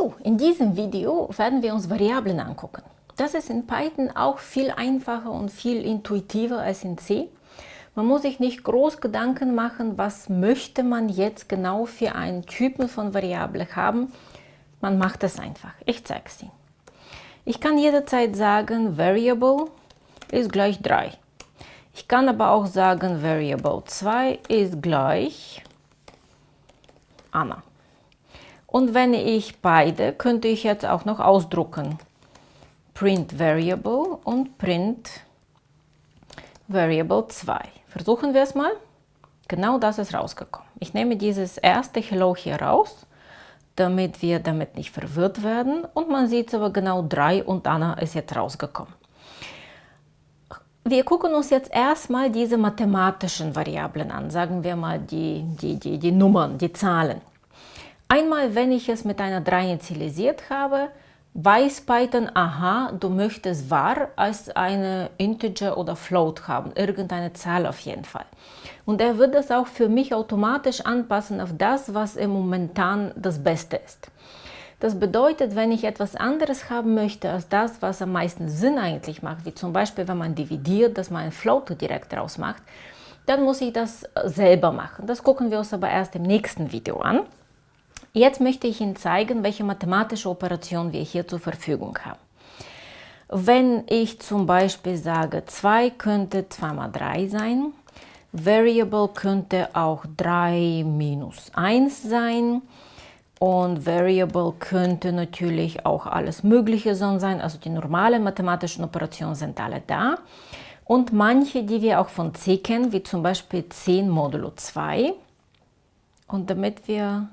So, in diesem Video werden wir uns Variablen angucken. Das ist in Python auch viel einfacher und viel intuitiver als in C. Man muss sich nicht groß Gedanken machen, was möchte man jetzt genau für einen Typen von Variable haben. Man macht es einfach. Ich zeige es Ihnen. Ich kann jederzeit sagen, Variable ist gleich 3. Ich kann aber auch sagen, Variable 2 ist gleich Anna. Und wenn ich beide, könnte ich jetzt auch noch ausdrucken. Print Variable und Print Variable 2. Versuchen wir es mal. Genau das ist rausgekommen. Ich nehme dieses erste Hello hier raus, damit wir damit nicht verwirrt werden. Und man sieht aber genau 3 und Anna ist jetzt rausgekommen. Wir gucken uns jetzt erstmal diese mathematischen Variablen an, sagen wir mal die, die, die, die Nummern, die Zahlen. Einmal, wenn ich es mit einer 3 initialisiert habe, weiß Python, aha, du möchtest var als eine Integer oder Float haben, irgendeine Zahl auf jeden Fall. Und er wird das auch für mich automatisch anpassen auf das, was im momentan das Beste ist. Das bedeutet, wenn ich etwas anderes haben möchte als das, was am meisten Sinn eigentlich macht, wie zum Beispiel, wenn man dividiert, dass man ein Float direkt draus macht, dann muss ich das selber machen. Das gucken wir uns aber erst im nächsten Video an. Jetzt möchte ich Ihnen zeigen, welche mathematische Operation wir hier zur Verfügung haben. Wenn ich zum Beispiel sage, 2 könnte 2 mal 3 sein, Variable könnte auch 3 minus 1 sein und Variable könnte natürlich auch alles Mögliche sein, also die normalen mathematischen Operationen sind alle da. Und manche, die wir auch von C kennen, wie zum Beispiel 10 modulo 2. Und damit wir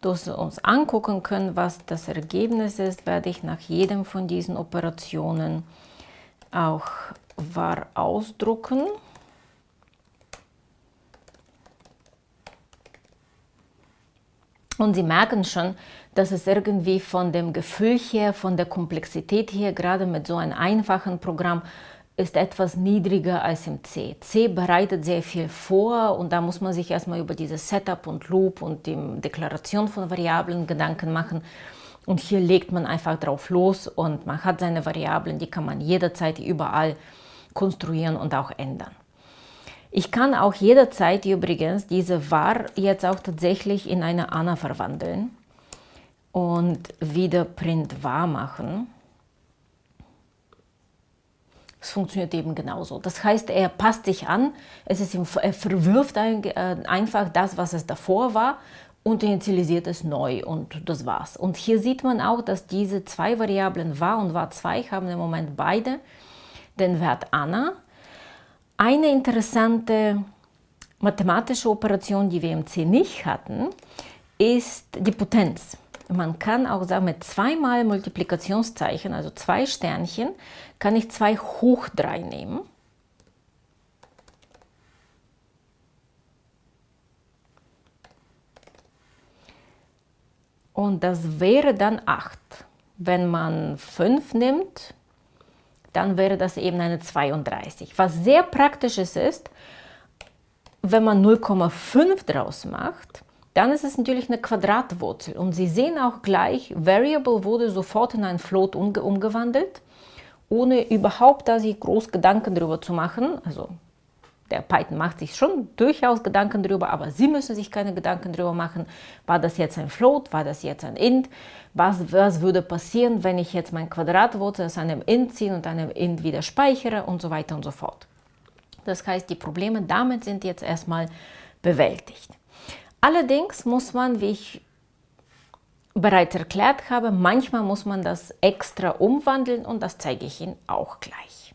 dass wir uns angucken können, was das Ergebnis ist, werde ich nach jedem von diesen Operationen auch var ausdrucken. Und Sie merken schon, dass es irgendwie von dem Gefühl her, von der Komplexität her, gerade mit so einem einfachen Programm, ist etwas niedriger als im C. C bereitet sehr viel vor und da muss man sich erstmal über dieses Setup und Loop und die Deklaration von Variablen Gedanken machen. Und hier legt man einfach drauf los und man hat seine Variablen, die kann man jederzeit überall konstruieren und auch ändern. Ich kann auch jederzeit übrigens diese var jetzt auch tatsächlich in eine Anna verwandeln und wieder print var machen. Es funktioniert eben genauso. Das heißt, er passt sich an, es ist ihm, er verwirft ein, äh, einfach das, was es davor war und initialisiert es neu und das war's. Und hier sieht man auch, dass diese zwei Variablen var und var2 haben im Moment beide den Wert Anna. Eine interessante mathematische Operation, die wir im C nicht hatten, ist die Potenz. Man kann auch sagen, mit zweimal Multiplikationszeichen, also zwei Sternchen, kann ich 2 hoch 3 nehmen. Und das wäre dann 8. Wenn man 5 nimmt, dann wäre das eben eine 32. Was sehr praktisch ist, wenn man 0,5 draus macht, dann ist es natürlich eine Quadratwurzel. Und Sie sehen auch gleich, Variable wurde sofort in ein Float umge umgewandelt, ohne überhaupt da sich groß Gedanken darüber zu machen. Also der Python macht sich schon durchaus Gedanken darüber, aber Sie müssen sich keine Gedanken darüber machen, war das jetzt ein Float, war das jetzt ein Int, was, was würde passieren, wenn ich jetzt mein Quadratwurzel aus einem Int ziehe und einem Int wieder speichere und so weiter und so fort. Das heißt, die Probleme damit sind jetzt erstmal bewältigt. Allerdings muss man, wie ich bereits erklärt habe, manchmal muss man das extra umwandeln und das zeige ich Ihnen auch gleich.